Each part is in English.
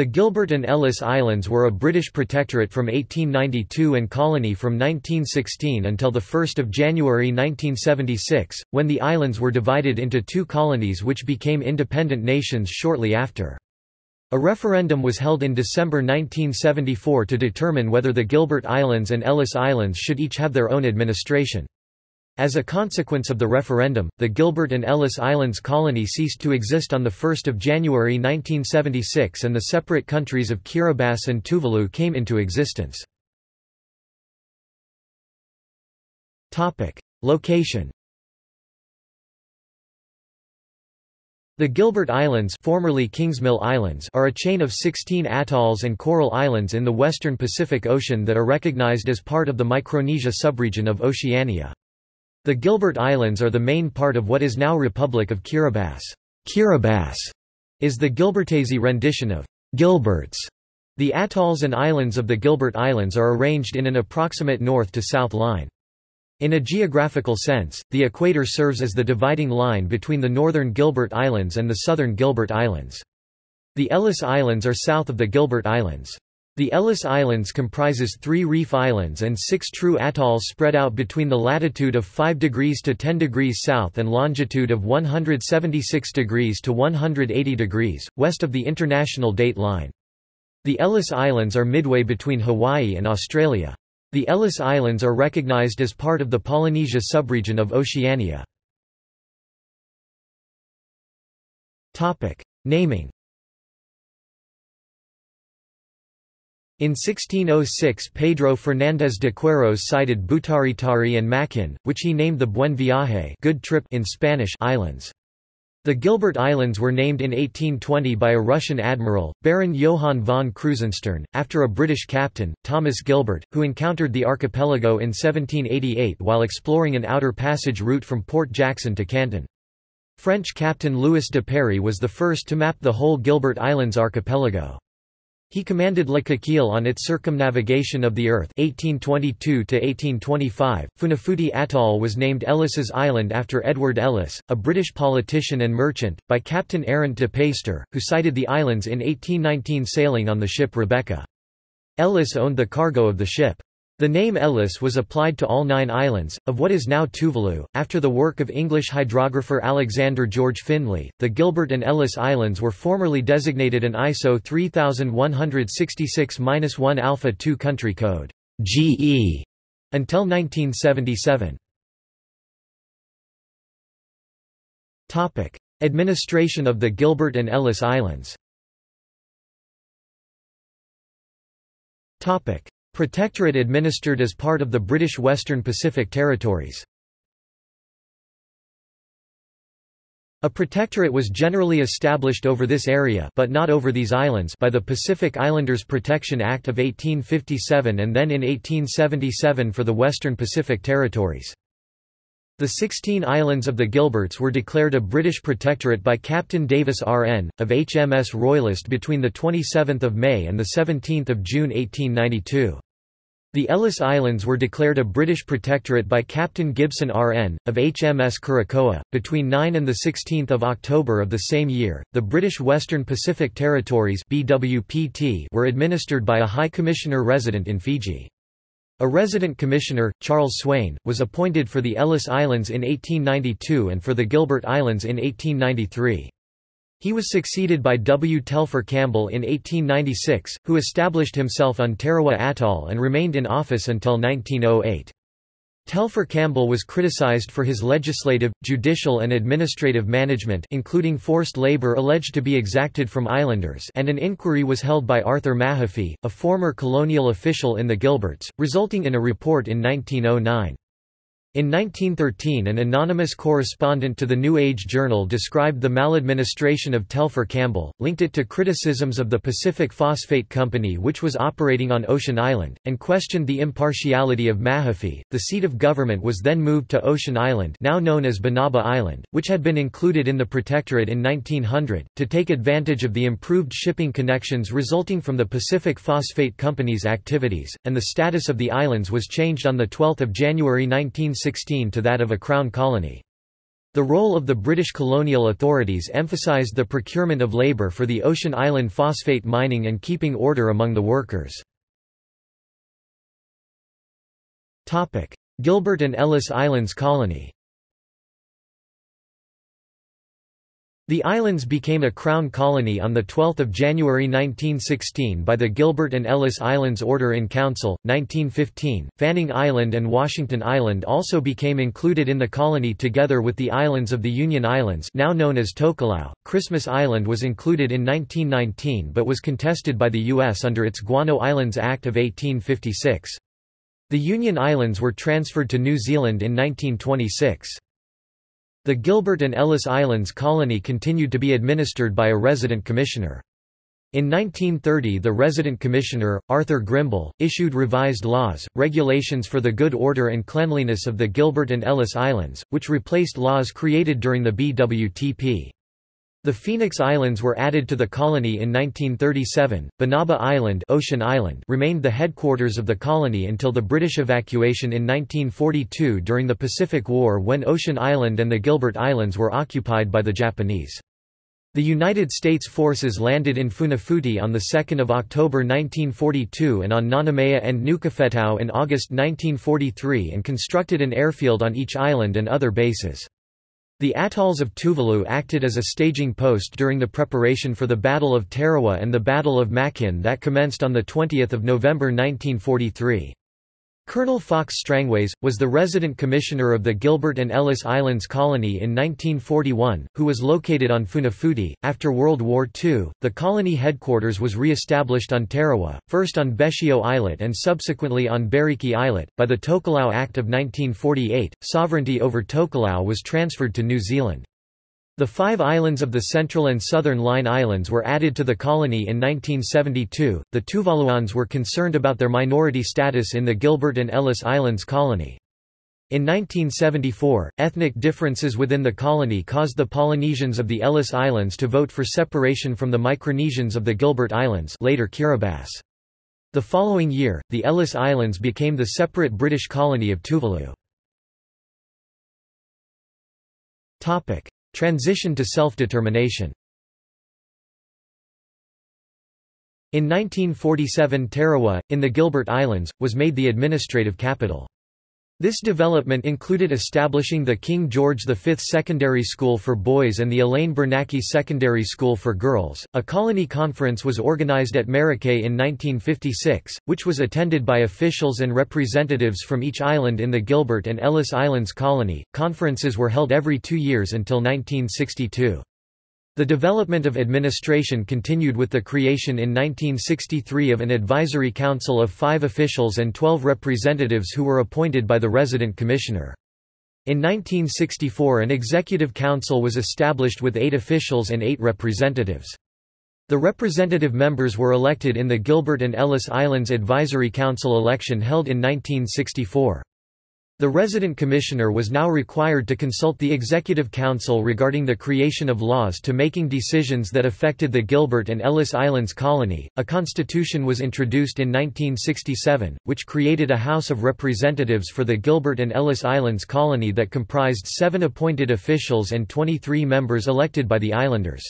The Gilbert and Ellice Islands were a British protectorate from 1892 and colony from 1916 until 1 January 1976, when the islands were divided into two colonies which became independent nations shortly after. A referendum was held in December 1974 to determine whether the Gilbert Islands and Ellice Islands should each have their own administration. As a consequence of the referendum, the Gilbert and Ellice Islands colony ceased to exist on 1 January 1976 and the separate countries of Kiribati and Tuvalu came into existence. Location The Gilbert Islands, formerly Kingsmill Islands are a chain of 16 atolls and coral islands in the western Pacific Ocean that are recognized as part of the Micronesia subregion of Oceania. The Gilbert Islands are the main part of what is now Republic of Kiribati. Kiribati is the Gilbertese rendition of Gilberts. The atolls and islands of the Gilbert Islands are arranged in an approximate north to south line. In a geographical sense, the equator serves as the dividing line between the northern Gilbert Islands and the southern Gilbert Islands. The Ellice Islands are south of the Gilbert Islands. The Ellice Islands comprises three reef islands and six true atolls spread out between the latitude of 5 degrees to 10 degrees south and longitude of 176 degrees to 180 degrees, west of the International Date Line. The Ellice Islands are midway between Hawaii and Australia. The Ellice Islands are recognized as part of the Polynesia subregion of Oceania. Naming In 1606 Pedro Fernández de Queiroz sighted Butaritari and Makin, which he named the Buen Viaje good trip in Spanish islands. The Gilbert Islands were named in 1820 by a Russian admiral, Baron Johann von Krusenstern, after a British captain, Thomas Gilbert, who encountered the archipelago in 1788 while exploring an outer passage route from Port Jackson to Canton. French captain Louis Duperrey was the first to map the whole Gilbert Islands archipelago. He commanded Coquille on its circumnavigation of the Earth 1822–1825. Funafuti Atoll was named Ellice's Island after Edward Ellice, a British politician and merchant, by Captain Aaron de Peyster, who sighted the islands in 1819 sailing on the ship Rebecca. Ellice owned the cargo of the ship. The name Ellice was applied to all nine islands, of what is now Tuvalu. After the work of English hydrographer Alexander George Findlay, the Gilbert and Ellice Islands were formerly designated an ISO 3166-1 Alpha 2 country code GE until 1977. Topic: Administration of the Gilbert and Ellice Islands. Protectorate administered as part of the British Western Pacific Territories. A protectorate was generally established over this area but not over these islands by the Pacific Islanders Protection Act of 1857 and then in 1877 for the Western Pacific Territories. The 16 islands of the Gilberts were declared a British protectorate by Captain Davis R.N., of HMS Royalist between 27 May and 17 June 1892. The Ellice Islands were declared a British protectorate by Captain Gibson R.N., of HMS Curacoa, between 9 and 16 October of the same year. The British Western Pacific Territories BWPT were administered by a High Commissioner resident in Fiji. A resident commissioner, Charles Swain, was appointed for the Ellice Islands in 1892 and for the Gilbert Islands in 1893. He was succeeded by W. Telfer Campbell in 1896, who established himself on Tarawa Atoll and remained in office until 1908. Telfer Campbell was criticized for his legislative, judicial and administrative management including forced labor alleged to be exacted from islanders and an inquiry was held by Arthur Mahaffy, a former colonial official in the Gilberts, resulting in a report in 1909. In 1913 an anonymous correspondent to the New Age Journal described the maladministration of Telfer Campbell, linked it to criticisms of the Pacific Phosphate Company which was operating on Ocean Island, and questioned the impartiality of Mahaffy. The seat of government was then moved to Ocean Island now known as Banaba Island, which had been included in the Protectorate in 1900, to take advantage of the improved shipping connections resulting from the Pacific Phosphate Company's activities, and the status of the islands was changed on 12 January 19 1916 to that of a crown colony. The role of the British colonial authorities emphasised the procurement of labour for the Ocean Island phosphate mining and keeping order among the workers. Gilbert and Ellice Islands Colony The islands became a crown colony on 12 January 1916 by the Gilbert and Ellice Islands Order in Council, 1915. Fanning Island and Washington Island also became included in the colony together with the islands of the Union Islands now known as Tokelau. Christmas Island was included in 1919 but was contested by the U.S. under its Guano Islands Act of 1856. The Union Islands were transferred to New Zealand in 1926. The Gilbert and Ellice Islands colony continued to be administered by a resident commissioner. In 1930 the resident commissioner, Arthur Grimble, issued revised laws, regulations for the good order and cleanliness of the Gilbert and Ellice Islands, which replaced laws created during the BWTP. The Phoenix Islands were added to the colony in 1937. Banaba Island, Ocean Island remained the headquarters of the colony until the British evacuation in 1942 during the Pacific War when Ocean Island and the Gilbert Islands were occupied by the Japanese. The United States forces landed in Funafuti on 2 October 1942 and on Nanumea and Nukufetau in August 1943 and constructed an airfield on each island and other bases. The atolls of Tuvalu acted as a staging post during the preparation for the Battle of Tarawa and the Battle of Makin that commenced on 20 November 1943. Colonel Fox Strangways, was the resident commissioner of the Gilbert and Ellice Islands colony in 1941, who was located on Funafuti. After World War II, the colony headquarters was re-established on Tarawa, first on Betio Islet and subsequently on Bairiki Islet. By the Tokelau Act of 1948, sovereignty over Tokelau was transferred to New Zealand. The five islands of the Central and Southern Line Islands were added to the colony in 1972. The Tuvaluans were concerned about their minority status in the Gilbert and Ellice Islands colony. In 1974, ethnic differences within the colony caused the Polynesians of the Ellice Islands to vote for separation from the Micronesians of the Gilbert Islands later Kiribati. The following year, the Ellice Islands became the separate British colony of Tuvalu. Transition to self-determination In 1947 Tarawa, in the Gilbert Islands, was made the administrative capital. This development included establishing the King George V Secondary School for Boys and the Elaine Bernacchi Secondary School for Girls. A colony conference was organized at Marakei in 1956, which was attended by officials and representatives from each island in the Gilbert and Ellice Islands colony. Conferences were held every two years until 1962. The development of administration continued with the creation in 1963 of an advisory council of five officials and twelve representatives who were appointed by the resident commissioner. In 1964 an executive council was established with eight officials and eight representatives. The representative members were elected in the Gilbert and Ellice Islands Advisory Council election held in 1964. The resident commissioner was now required to consult the Executive Council regarding the creation of laws to making decisions that affected the Gilbert and Ellice Islands colony. A constitution was introduced in 1967, which created a House of Representatives for the Gilbert and Ellice Islands colony that comprised seven appointed officials and 23 members elected by the islanders.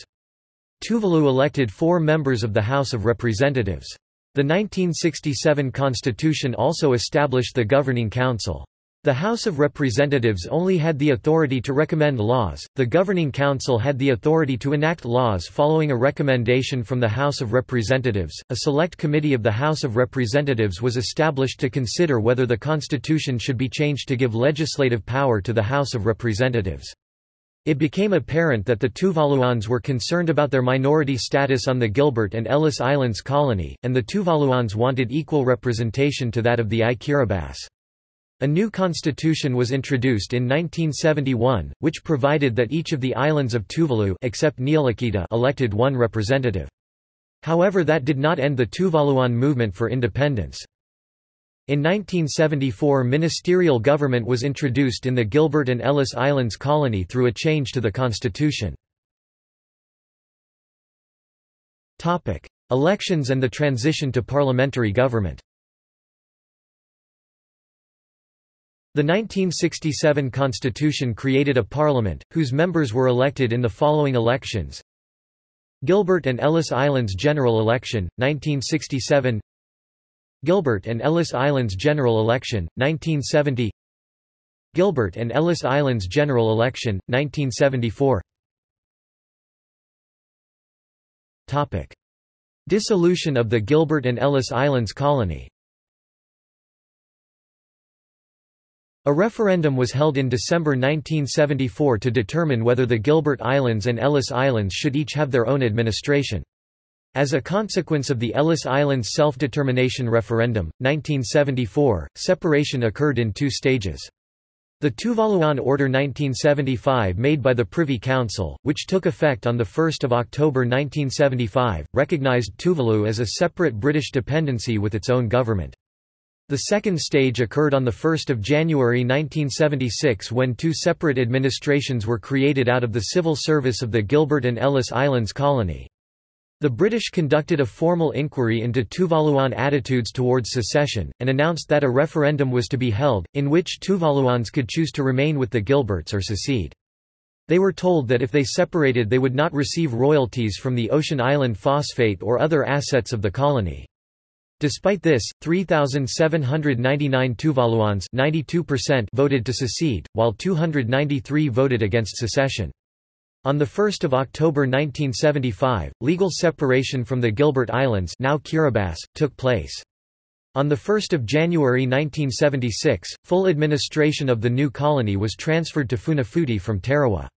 Tuvalu elected four members of the House of Representatives. The 1967 constitution also established the Governing Council. The House of Representatives only had the authority to recommend laws, the Governing Council had the authority to enact laws following a recommendation from the House of Representatives. A select committee of the House of Representatives was established to consider whether the Constitution should be changed to give legislative power to the House of Representatives. It became apparent that the Tuvaluans were concerned about their minority status on the Gilbert and Ellice Islands colony, and the Tuvaluans wanted equal representation to that of the I Kiribati. A new constitution was introduced in 1971, which provided that each of the islands of Tuvalu except Niulakita elected one representative. However that did not end the Tuvaluan movement for independence. In 1974 ministerial government was introduced in the Gilbert and Ellice Islands colony through a change to the constitution. Elections and the transition to parliamentary government The 1967 constitution created a parliament, whose members were elected in the following elections. Gilbert and Ellice Islands general election, 1967 Gilbert and Ellice Islands general election, 1970 Gilbert and Ellice Islands general election, 1974 Topic. Dissolution of the Gilbert and Ellice Islands colony A referendum was held in December 1974 to determine whether the Gilbert Islands and Ellice Islands should each have their own administration. As a consequence of the Ellice Islands self-determination referendum, 1974, separation occurred in two stages. The Tuvaluan Order 1975 made by the Privy Council, which took effect on 1 October 1975, recognized Tuvalu as a separate British dependency with its own government. The second stage occurred on 1 January 1976 when two separate administrations were created out of the civil service of the Gilbert and Ellice Islands colony. The British conducted a formal inquiry into Tuvaluan attitudes towards secession, and announced that a referendum was to be held, in which Tuvaluans could choose to remain with the Gilberts or secede. They were told that if they separated they would not receive royalties from the Ocean Island phosphate or other assets of the colony. Despite this, 3,799 Tuvaluans voted to secede, while 293 voted against secession. On 1 October 1975, legal separation from the Gilbert Islands now Kiribati, took place. On 1 January 1976, full administration of the new colony was transferred to Funafuti from Tarawa.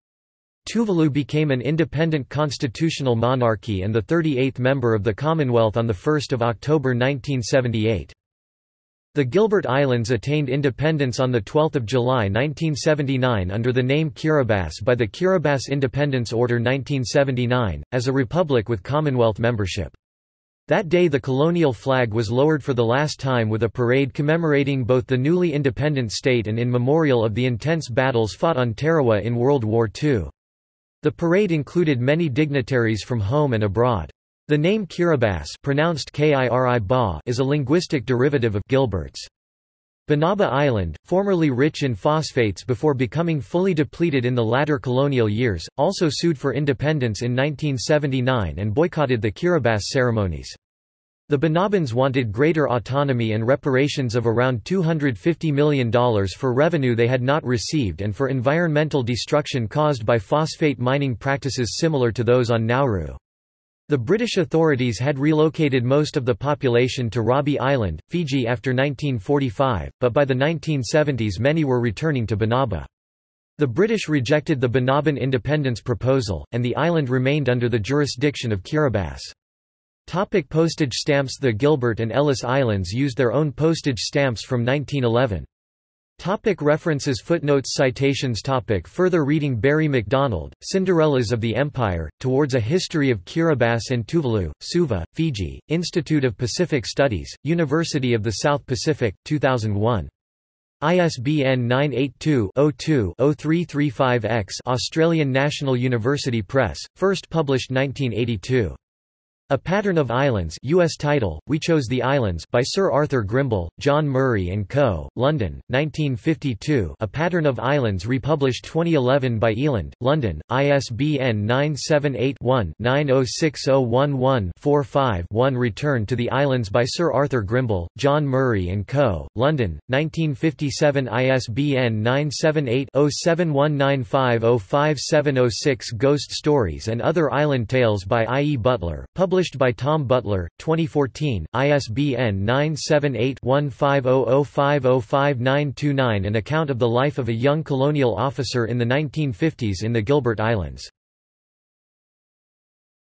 Tuvalu became an independent constitutional monarchy and the 38th member of the Commonwealth on 1 October 1978. The Gilbert Islands attained independence on 12 July 1979 under the name Kiribati by the Kiribati Independence Order 1979, as a republic with Commonwealth membership. That day the colonial flag was lowered for the last time with a parade commemorating both the newly independent state and in memorial of the intense battles fought on Tarawa in World War II. The parade included many dignitaries from home and abroad. The name Kiribati pronounced Kiri is a linguistic derivative of Gilbert's. Banaba Island, formerly rich in phosphates before becoming fully depleted in the latter colonial years, also sued for independence in 1979 and boycotted the Kiribati ceremonies. The Banabans wanted greater autonomy and reparations of around $250 million for revenue they had not received and for environmental destruction caused by phosphate mining practices similar to those on Nauru. The British authorities had relocated most of the population to Rabi Island, Fiji after 1945, but by the 1970s many were returning to Banaba. The British rejected the Banaban independence proposal, and the island remained under the jurisdiction of Kiribati. Topic postage stamps The Gilbert and Ellice Islands used their own postage stamps from 1911. Topic references Footnotes Citations topic Further reading Barrie Macdonald, Cinderellas of the Empire, Towards a History of Kiribati and Tuvalu, Suva, Fiji, Institute of Pacific Studies, University of the South Pacific, 2001. ISBN 982-02-0335-X Australian National University Press, first published 1982. A Pattern of Islands US title, We Chose the Islands by Sir Arthur Grimble, John Murray & Co., London, 1952 A Pattern of Islands republished 2011 by Eland, London, ISBN 978-1-906011-45-1 Return to the Islands by Sir Arthur Grimble, John Murray & Co., London, 1957 ISBN 978-0719505706 Ghost Stories and Other Island Tales by I. E. Butler, published Published by Tom Butler, 2014, ISBN 978-1500505929 An account of the life of a young colonial officer in the 1950s in the Gilbert Islands.